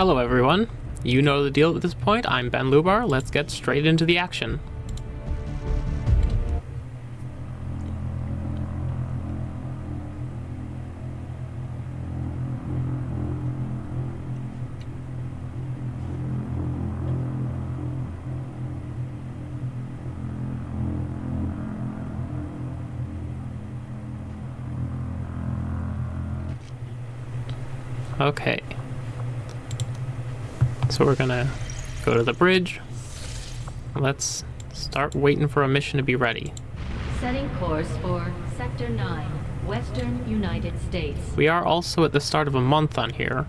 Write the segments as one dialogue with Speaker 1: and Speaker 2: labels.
Speaker 1: Hello everyone. You know the deal at this point. I'm Ben Lubar. Let's get straight into the action. Okay. So we're gonna go to the bridge. Let's start waiting for a mission to be ready.
Speaker 2: Setting course for Sector 9, Western United States.
Speaker 1: We are also at the start of a month on here.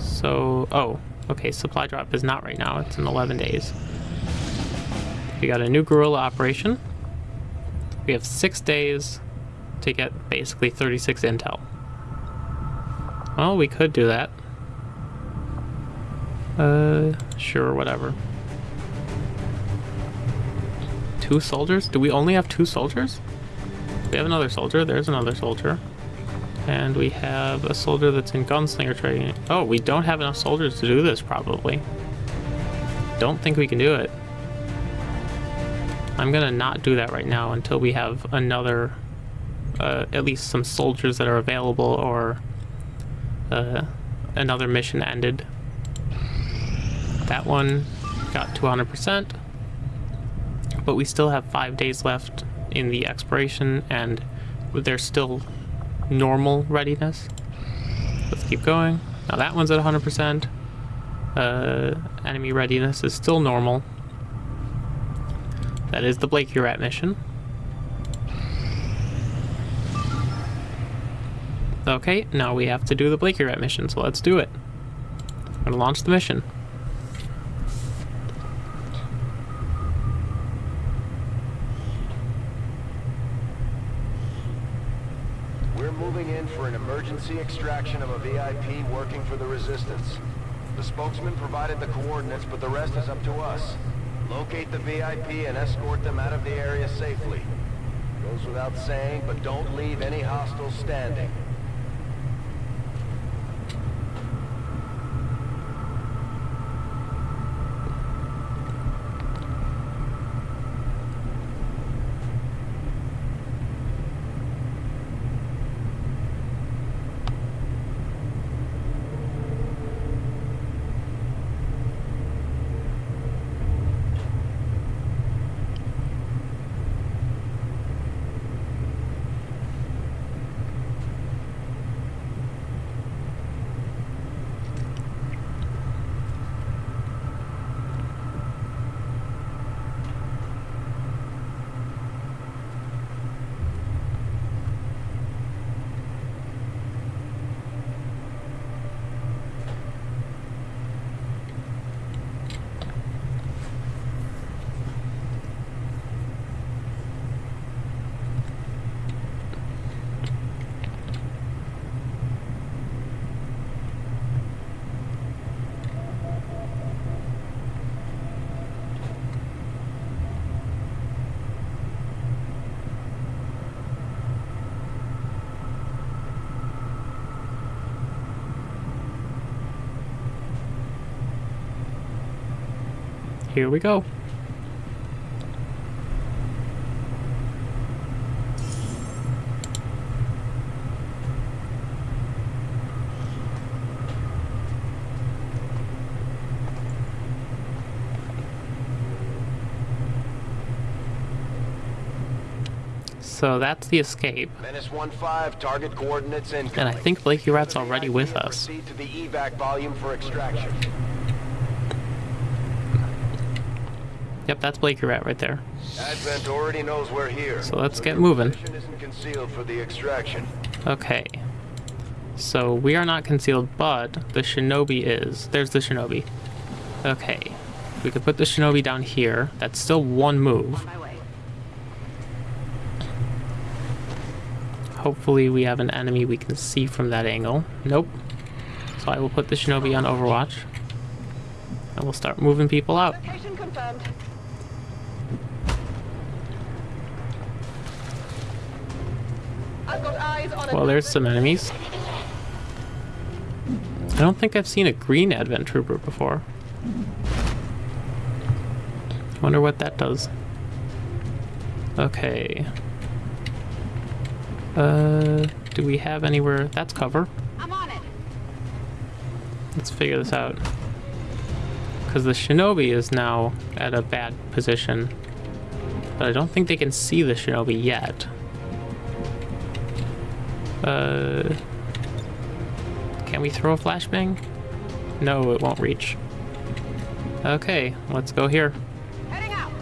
Speaker 1: So, oh, okay, supply drop is not right now. It's in 11 days. We got a new guerrilla operation. We have six days to get basically 36 intel. Well, we could do that. Uh, sure, whatever. Two soldiers? Do we only have two soldiers? We have another soldier. There's another soldier. And we have a soldier that's in gunslinger training. Oh, we don't have enough soldiers to do this, probably. Don't think we can do it. I'm gonna not do that right now until we have another, uh, at least some soldiers that are available or uh, another mission ended. That one got to 100%, but we still have five days left in the expiration, and there's still normal readiness. Let's keep going. Now that one's at 100%. Uh, enemy readiness is still normal. That is the Blake Rat mission. Okay, now we have to do the Blake Rat mission, so let's do it. I'm gonna launch the mission.
Speaker 3: We're moving in for an emergency extraction of a VIP working for the Resistance. The spokesman provided the coordinates, but the rest is up to us. Locate the VIP and escort them out of the area safely. Goes without saying, but don't leave any hostiles standing.
Speaker 1: Here we go. So that's the escape.
Speaker 3: Menace 1-5, target coordinates incoming.
Speaker 1: And I think Blakeyrat's already with us.
Speaker 3: Proceed to the evac volume for extraction.
Speaker 1: Yep, that's Blakeyrat right there.
Speaker 3: Advent already knows we're here.
Speaker 1: So let's get moving.
Speaker 3: isn't concealed for the extraction.
Speaker 1: Okay. So we are not concealed, but the shinobi is. There's the shinobi. Okay. We could put the shinobi down here. That's still one move. Hopefully we have an enemy we can see from that angle. Nope. So I will put the shinobi on Overwatch. And we'll start moving people out.
Speaker 4: Location confirmed. I've got eyes on
Speaker 1: Well, there's some enemies. I don't think I've seen a green Advent Trooper before. Wonder what that does. Okay. Uh, do we have anywhere? That's cover.
Speaker 4: I'm on it.
Speaker 1: Let's figure this out. Because the shinobi is now at a bad position. But I don't think they can see the shinobi yet. Uh, can we throw a flashbang? No, it won't reach. Okay, let's go here.
Speaker 4: Heading out.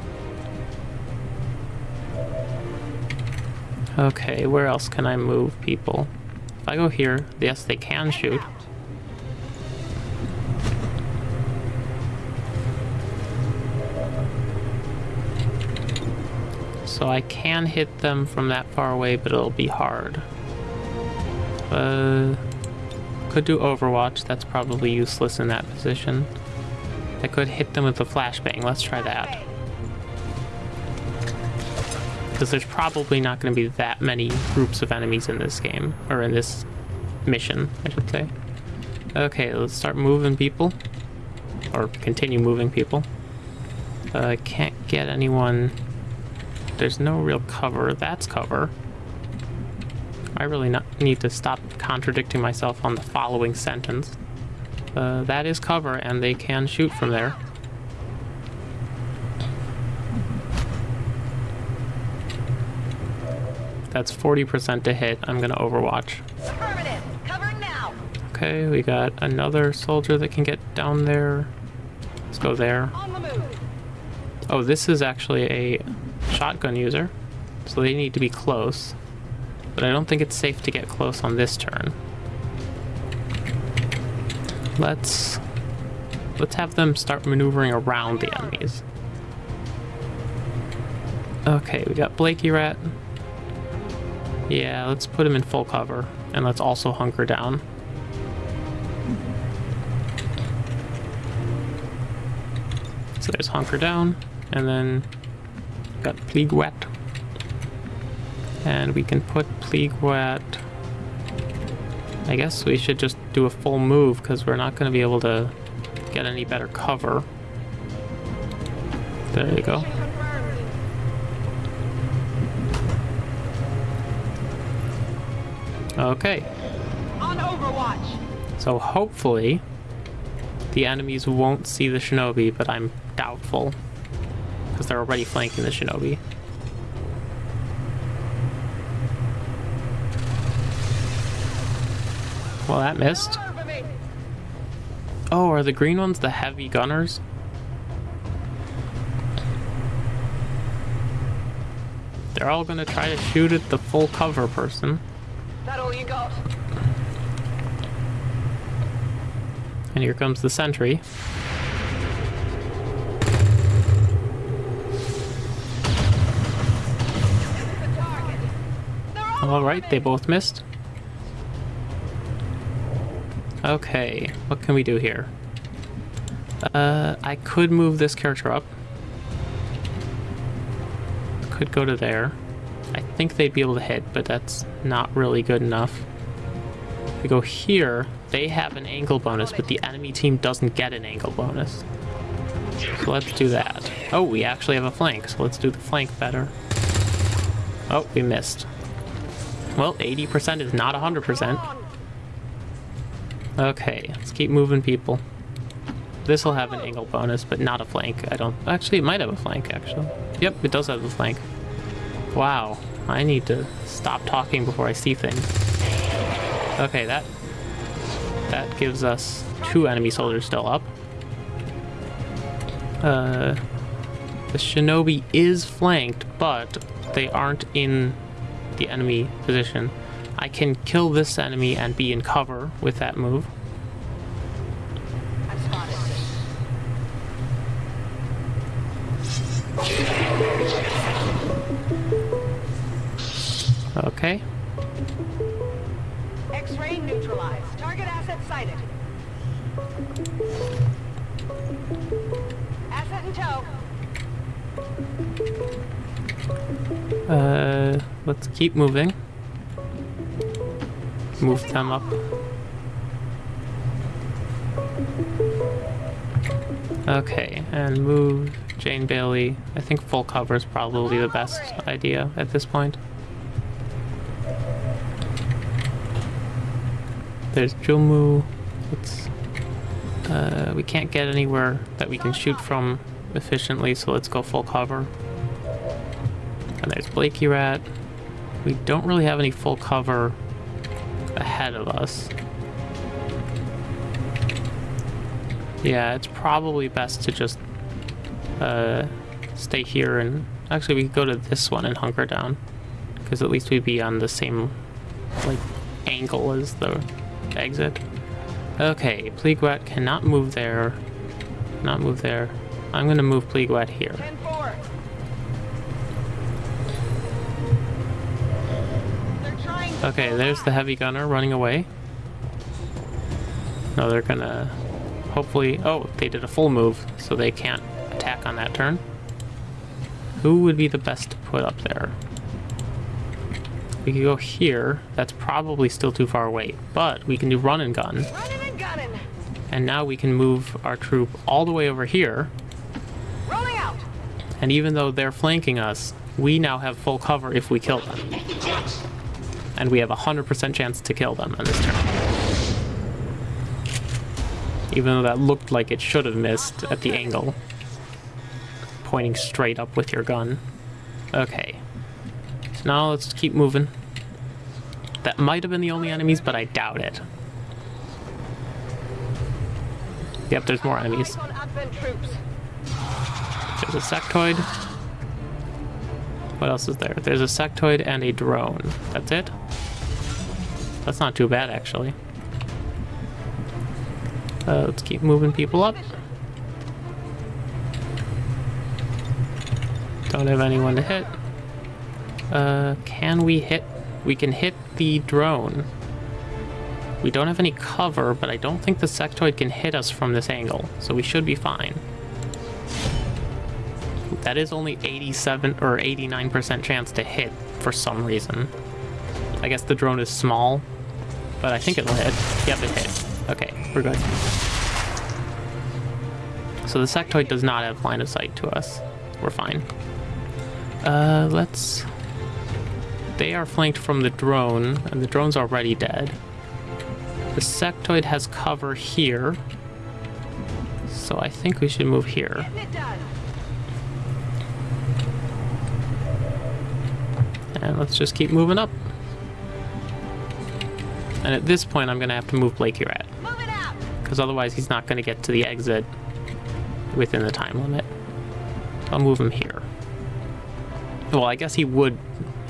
Speaker 1: Okay, where else can I move people? If I go here, yes, they can shoot. So I can hit them from that far away, but it'll be hard. Uh, could do Overwatch, that's probably useless in that position. I could hit them with a flashbang, let's try that. Because there's probably not going to be that many groups of enemies in this game, or in this mission, I should say. Okay, let's start moving people. Or continue moving people. Uh, can't get anyone... There's no real cover. That's cover. I really not need to stop contradicting myself on the following sentence. Uh, that is cover, and they can shoot from there. That's 40% to hit. I'm gonna overwatch.
Speaker 4: Affirmative. Covering now.
Speaker 1: Okay, we got another soldier that can get down there. Let's go there.
Speaker 4: On the move.
Speaker 1: Oh, this is actually a shotgun user, so they need to be close. But I don't think it's safe to get close on this turn. Let's let's have them start maneuvering around the enemies. Okay, we got Blakeyrat. Yeah, let's put him in full cover, and let's also hunker down. So there's hunker down, and then got Pleegwat. And we can put Pleegwat I guess we should just do a full move, because we're not going to be able to get any better cover. There you go. Okay,
Speaker 4: On Overwatch.
Speaker 1: so hopefully the enemies won't see the shinobi, but I'm doubtful. Because they're already flanking the shinobi. Well, that missed. Oh, are the green ones the heavy gunners? They're all gonna try to shoot at the full cover person.
Speaker 4: That all you got?
Speaker 1: And here comes the sentry.
Speaker 4: The target. They're all
Speaker 1: Alright, they both missed. Okay, what can we do here? Uh, I could move this character up. Could go to there. I think they'd be able to hit, but that's not really good enough. If we go here, they have an angle bonus, but the enemy team doesn't get an angle bonus. So let's do that. Oh, we actually have a flank, so let's do the flank better. Oh, we missed. Well, 80% is not 100%. Okay, let's keep moving people. This will have an angle bonus, but not a flank. I don't... Actually, it might have a flank, actually. Yep, it does have a flank. Wow, I need to stop talking before I see things. Okay, that... That gives us two enemy soldiers still up. Uh... The shinobi is flanked, but they aren't in the enemy position. I can kill this enemy and be in cover with that move. Okay.
Speaker 4: X-ray neutralized. Target asset sighted. Asset in tow.
Speaker 1: Uh, let's keep moving. Them up. Okay, and move Jane Bailey. I think full cover is probably the best idea at this point. There's Julmu. Let's, uh, we can't get anywhere that we can shoot from efficiently, so let's go full cover. And there's Blakeyrat. We don't really have any full cover ahead of us. Yeah, it's probably best to just uh, stay here and actually we could go to this one and hunker down because at least we'd be on the same like angle as the exit. Okay, Pleegwat cannot move there. Not move there. I'm gonna move Pleegwat here. Okay, there's the heavy gunner running away. No, they're gonna hopefully. Oh, they did a full move, so they can't attack on that turn. Who would be the best to put up there? We could go here. That's probably still too far away, but we can do run and gun.
Speaker 4: And.
Speaker 1: And now we can move our troop all the way over here.
Speaker 4: Rolling out.
Speaker 1: And even though they're flanking us, we now have full cover if we kill them. And we have a 100% chance to kill them on this turn. Even though that looked like it should have missed at the angle. Pointing straight up with your gun. Okay. So now let's keep moving. That might have been the only enemies, but I doubt it. Yep, there's more enemies.
Speaker 4: Eyes on advent troops.
Speaker 1: There's a sectoid. What else is there? There's a sectoid and a drone. That's it? That's not too bad, actually. Uh, let's keep moving people up. Don't have anyone to hit. Uh, can we hit? We can hit the drone. We don't have any cover, but I don't think the sectoid can hit us from this angle, so we should be fine. That is only 87 or 89% chance to hit for some reason. I guess the drone is small, but I think it'll hit. Yep, it hit. Okay, we're good. So the sectoid does not have line of sight to us. We're fine. Uh, let's... They are flanked from the drone, and the drone's already dead. The sectoid has cover here, so I think we should move here.
Speaker 4: Getting it done.
Speaker 1: And let's just keep moving up. And at this point, I'm going to have to move
Speaker 4: Blakeyrat,
Speaker 1: because otherwise he's not going to get to the exit within the time limit. I'll move him here. Well, I guess he would.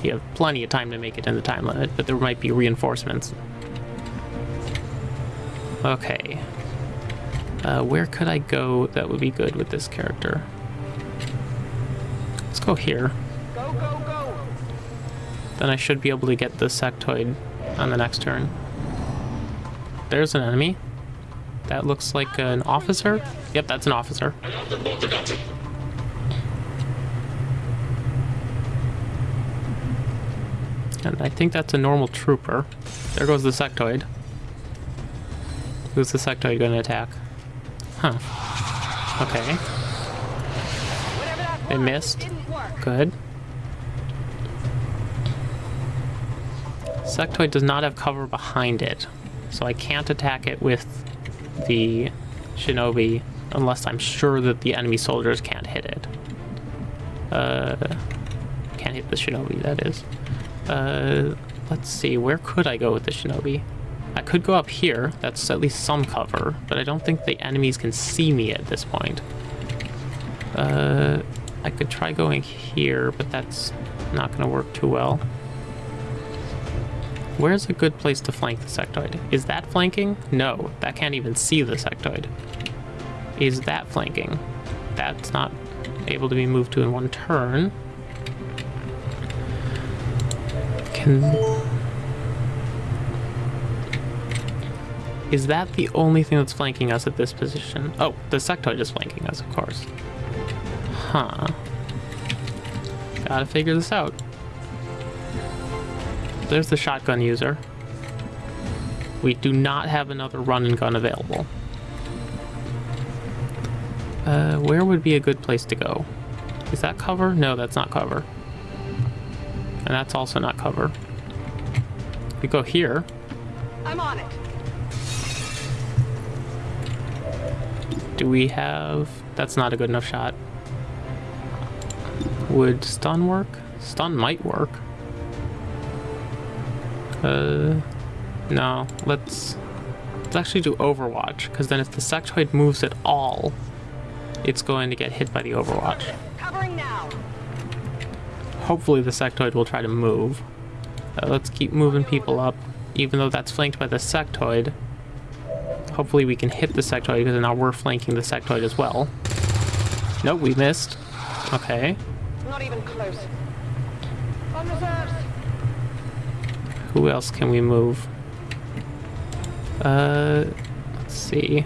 Speaker 1: He have plenty of time to make it in the time limit, but there might be reinforcements. Okay. Uh, where could I go that would be good with this character? Let's go here.
Speaker 4: Go, go, go.
Speaker 1: Then I should be able to get the sectoid on the next turn. There's an enemy. That looks like an officer. Yep, that's an officer. And I think that's a normal trooper. There goes the sectoid. Who's the sectoid going to attack? Huh. Okay, It missed. Good. Sectoid does not have cover behind it, so I can't attack it with the shinobi unless I'm sure that the enemy soldiers can't hit it. Uh, can't hit the shinobi, that is. Uh, let's see, where could I go with the shinobi? I could go up here, that's at least some cover, but I don't think the enemies can see me at this point. Uh, I could try going here, but that's not going to work too well. Where's a good place to flank the sectoid? Is that flanking? No, that can't even see the sectoid. Is that flanking? That's not able to be moved to in one turn. Can... Is that the only thing that's flanking us at this position? Oh, the sectoid is flanking us, of course. Huh. Gotta figure this out. There's the shotgun user. We do not have another run and gun available. Uh, where would be a good place to go? Is that cover? No, that's not cover. And that's also not cover. We go here.
Speaker 4: I'm on it.
Speaker 1: Do we have... That's not a good enough shot. Would stun work? Stun might work. Uh, no. Let's let's actually do Overwatch because then if the sectoid moves at all, it's going to get hit by the Overwatch.
Speaker 4: Covering now.
Speaker 1: Hopefully the sectoid will try to move. Uh, let's keep moving people up, even though that's flanked by the sectoid. Hopefully we can hit the sectoid because now we're flanking the sectoid as well. Nope, we missed. Okay.
Speaker 4: Not even close. On reserves.
Speaker 1: Who else can we move? Uh, let's see.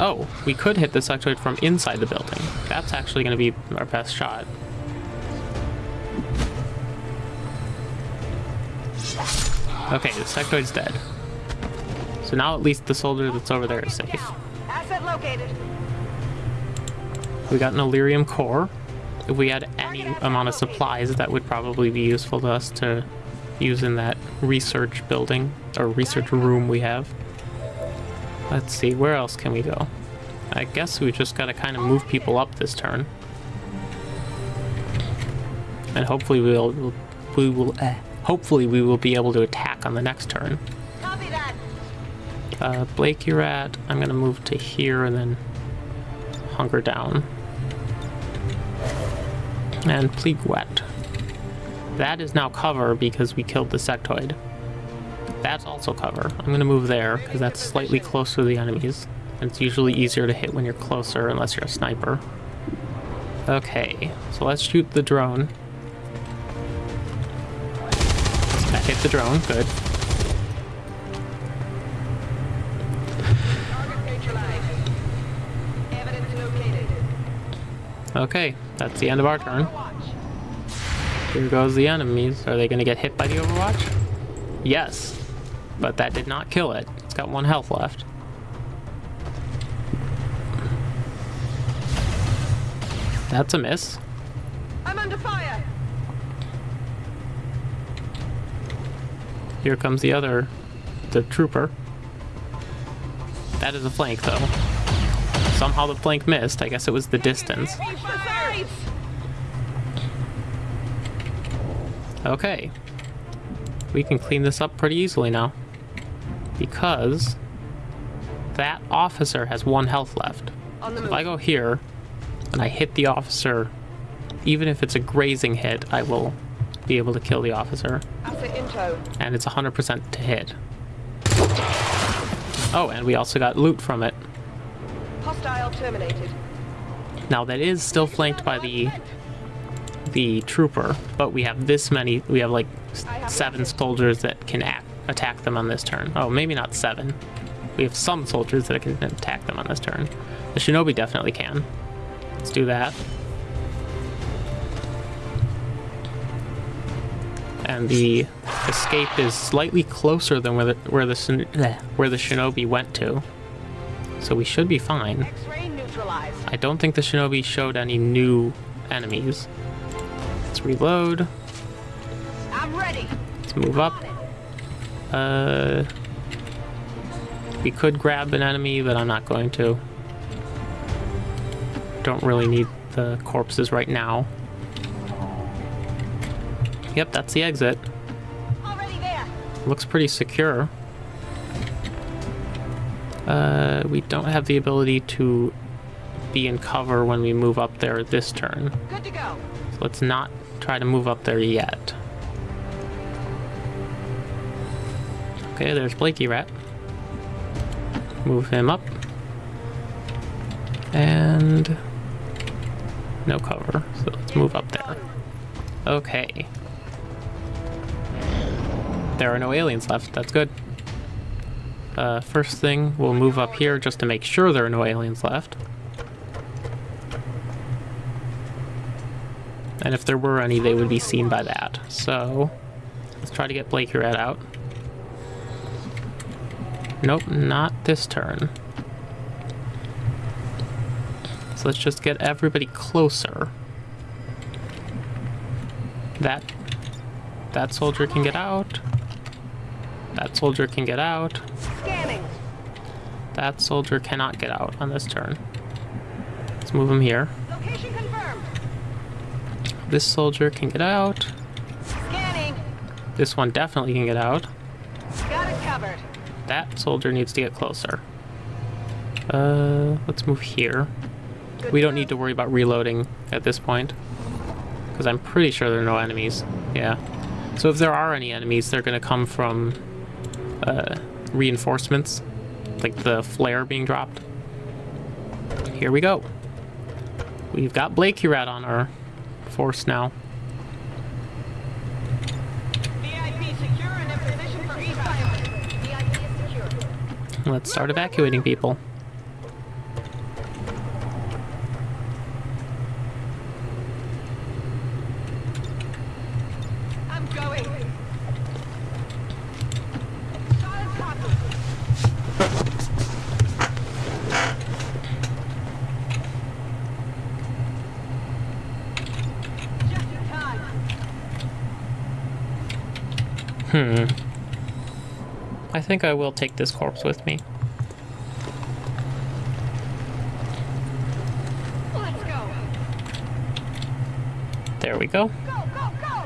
Speaker 1: Oh, we could hit the sectoid from inside the building. That's actually going to be our best shot. Okay, the sectoid's dead. So now at least the soldier that's over there is safe.
Speaker 4: Asset located.
Speaker 1: We got an Elerium core. If we had any amount of supplies, that would probably be useful to us to use in that research building or research room we have. Let's see, where else can we go? I guess we just gotta kind of move people up this turn. And hopefully we'll, we will, eh, hopefully we will be able to attack on the next turn.
Speaker 4: Copy that.
Speaker 1: Uh, Blake, you're at. I'm gonna move to here and then hunker down. And Pleegwat. That is now cover because we killed the sectoid. That's also cover. I'm gonna move there because that's slightly closer to the enemies. And it's usually easier to hit when you're closer unless you're a sniper. Okay, so let's shoot the drone. That hit the drone, good. Okay, that's the end of our turn. Here goes the enemies. Are they going to get hit by the Overwatch? Yes, but that did not kill it. It's got one health left. That's a miss.
Speaker 4: I'm under fire.
Speaker 1: Here comes the other, the trooper. That is a flank, though. Somehow the flank missed. I guess it was the distance.
Speaker 4: Watch the sides.
Speaker 1: Okay. We can clean this up pretty easily now. Because that officer has one health left.
Speaker 4: The
Speaker 1: If. I go here and I hit the officer, even if it's a grazing hit, I will be able to kill the officer.
Speaker 4: Asset in tow.
Speaker 1: And it's 100% to hit. Oh, and we also got loot from it.
Speaker 4: Hostile terminated.
Speaker 1: Now that is still flanked by the the trooper, but we have this many. We have like s- seven soldiers that can act, attack them on this turn. Oh, maybe not seven. We have some soldiers that can attack them on this turn. The shinobi definitely can. Let's do that. And the escape is slightly closer than where the where the where the shinobi went to. So we should be fine. I don't think the shinobi showed any new enemies. Let's reload.
Speaker 4: I'm ready.
Speaker 1: Let's move up. Uh, we could grab an enemy, but I'm not going to. Don't really need the corpses right now. Yep, that's the exit.
Speaker 4: Already there.
Speaker 1: Looks pretty secure. Uh, we don't have the ability to be in cover when we move up there this turn.
Speaker 4: Good to go.
Speaker 1: So let's not try to move up there yet. Okay, there's Blakeyrat. Move him up. And no cover, so let's move up there. Okay. There are no aliens left, that's good. Uh, first thing, we'll move up here just to make sure there are no aliens left. And if there were any, they would be seen by that. So, let's try to get Blake Rat out. Nope, not this turn. So let's just get everybody closer. That that soldier can get out. That soldier can get out.
Speaker 4: Scanning.
Speaker 1: That soldier cannot get out on this turn. Let's move him here.
Speaker 4: Location confirmed.
Speaker 1: This soldier can get out.
Speaker 4: Scanning.
Speaker 1: This one definitely can get out.
Speaker 4: Got it covered.
Speaker 1: That soldier needs to get closer. Uh, let's move here.
Speaker 4: Good
Speaker 1: We don't need to worry about reloading at this point. Because I'm pretty sure there are no enemies. Yeah. So if there are any enemies, they're going to come from uh, reinforcements. Like the flare being dropped. Here we go. We've got Blakeyrat on our force now.
Speaker 4: VIP secure and in position for evac.
Speaker 2: VIP is secure.
Speaker 1: Let's start evacuating people.
Speaker 4: I'm going. Solid copy. Just in time.
Speaker 1: Hmm. I think I will take this corpse with me. There we go.
Speaker 4: Go, go, go.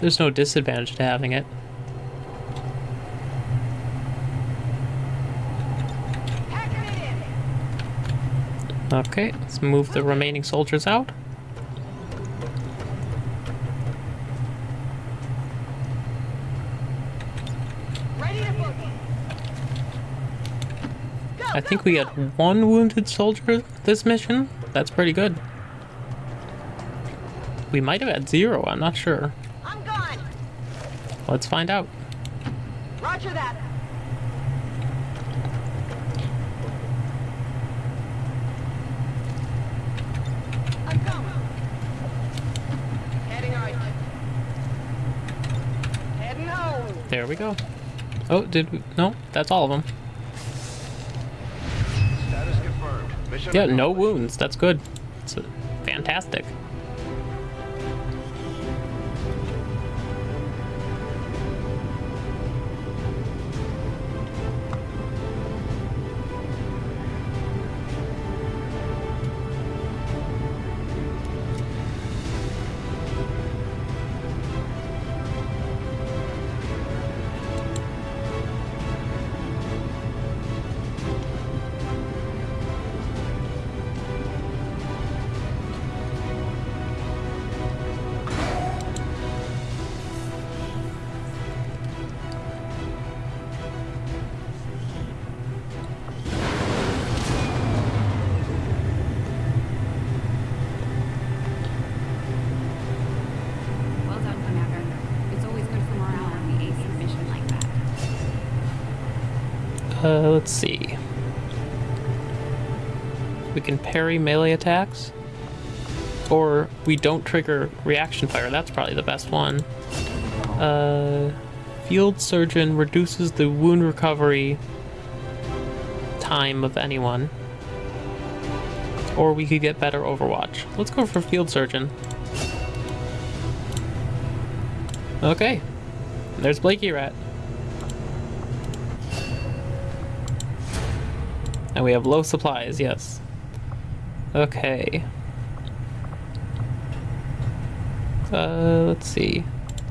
Speaker 1: There's no disadvantage to having it.
Speaker 4: Packing it in.
Speaker 1: Okay, let's move the remaining soldiers out.
Speaker 4: Ready to boogie. Go,
Speaker 1: I think we had one wounded soldier this mission. That's pretty good. We might have had zero, I'm not sure.
Speaker 4: I'm gone.
Speaker 1: Let's find out.
Speaker 4: Roger that. I'm going. Heading right. Heading home.
Speaker 1: There we go. Oh, did we? No, that's all of them.
Speaker 3: Status confirmed.
Speaker 1: Yeah, no wounds. That's good. It's uh, fantastic. Uh, let's see. We can parry melee attacks. Or we don't trigger reaction fire. That's probably the best one. Uh, field surgeon reduces the wound recovery time of anyone. Or we could get better overwatch. Let's go for field surgeon. Okay. There's Blakeyrat. And we have low supplies, yes. Okay. Uh, let's see.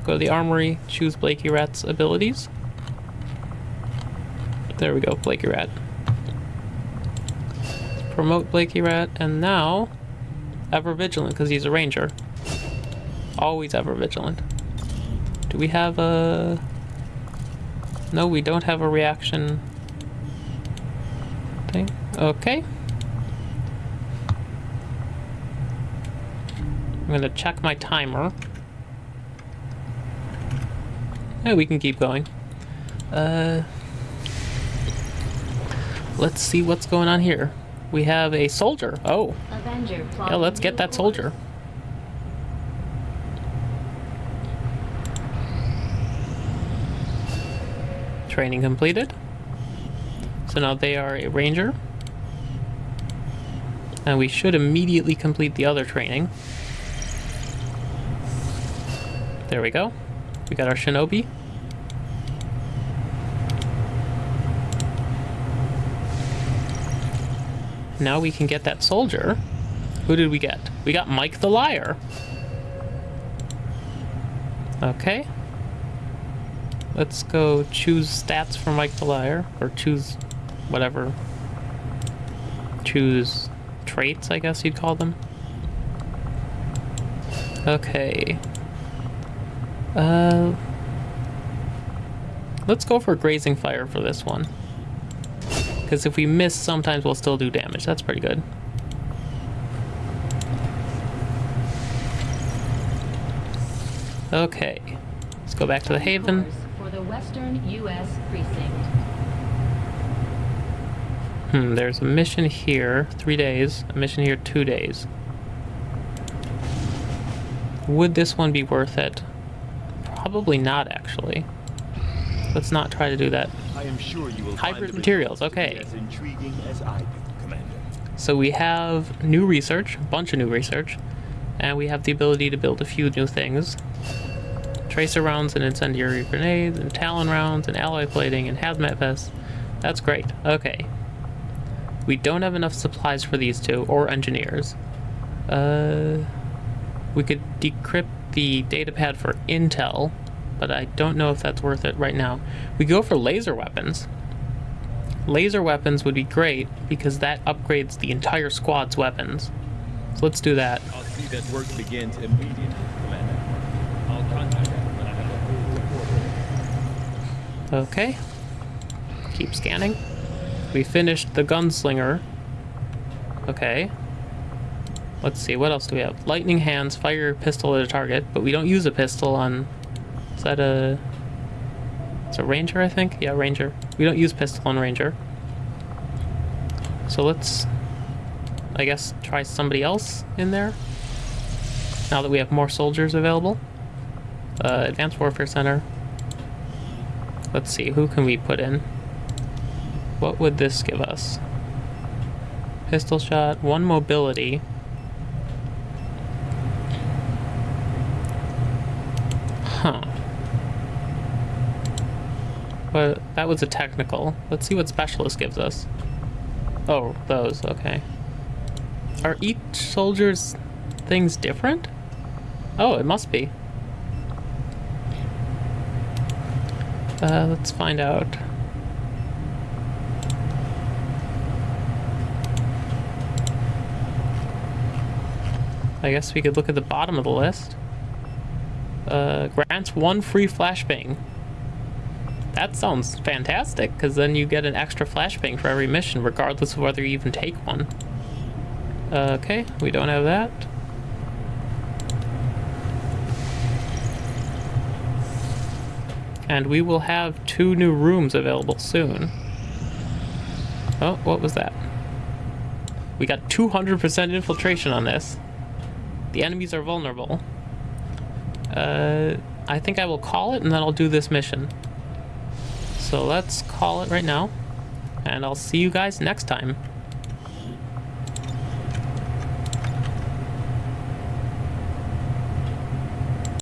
Speaker 1: Go to the armory, choose Blakeyrat's abilities. There we go, Blakeyrat. Promote Blakeyrat, and now ever vigilant because he's a ranger. Always ever vigilant. Do we have a? No, we don't have a reaction thing. Okay. I'm gonna check my timer. Yeah, we can keep going. Uh, let's see what's going on here. We have a soldier. Oh.
Speaker 2: Avenger
Speaker 1: yeah, let's get that soldier. Training completed. So now they are a ranger. And we should immediately complete the other training. There we go. We got our shinobi. Now we can get that soldier. Who did we get? We got Mike the Liar. Okay. Let's go choose stats for Mike the Liar. Or choose whatever. Choose traits, I guess you'd call them. Okay. Uh, let's go for grazing fire for this one. Because if we miss, sometimes we'll still do damage. That's pretty good. Okay. Let's go back to the Haven.
Speaker 2: For the Western U.S. Precinct.
Speaker 1: Hmm, there's a mission here, three days. A mission here, two days. Would this one be worth it? Probably not, actually. Let's not try to do that.
Speaker 5: I am sure you will
Speaker 1: Hybrid materials,
Speaker 5: results to be
Speaker 1: okay.
Speaker 5: As intriguing as I do, Commander.
Speaker 1: So we have new research, a bunch of new research, and we have the ability to build a few new things. Tracer rounds and incendiary grenades, and talon rounds, and alloy plating, and hazmat vests. That's great. Okay. We don't have enough supplies for these two, or engineers. Uh, we could decrypt the datapad for intel, but I don't know if that's worth it right now. We go for laser weapons. Laser weapons would be great because that upgrades the entire squad's weapons. So let's do that.
Speaker 5: I'll see that work begins immediately, Commander. I'll contact when I have a full report.
Speaker 1: Okay. Keep scanning. We finished the gunslinger. Okay. Let's see, what else do we have? Lightning hands, fire pistol at a target, but we don't use a pistol on. Is that a. It's a ranger, I think? Yeah, ranger. We don't use pistol on ranger. So let's. I guess try somebody else in there. Now that we have more soldiers available. Uh, Advanced Warfare Center. Let's see, who can we put in? What would this give us? Pistol shot, one mobility. Huh. But that was a technical. Let's see what specialist gives us. Oh, those, okay. Are each soldier's things different? Oh, it must be. Uh, let's find out. I guess we could look at the bottom of the list. Uh, grants one free flashbang. That sounds fantastic, because then you get an extra flashbang for every mission, regardless of whether you even take one. Uh, okay, we don't have that. And we will have two new rooms available soon. Oh, what was that? We got 200% infiltration on this. The enemies are vulnerable. Uh, I think I will call it and then I'll do this mission. So let's call it right now. And I'll see you guys next time.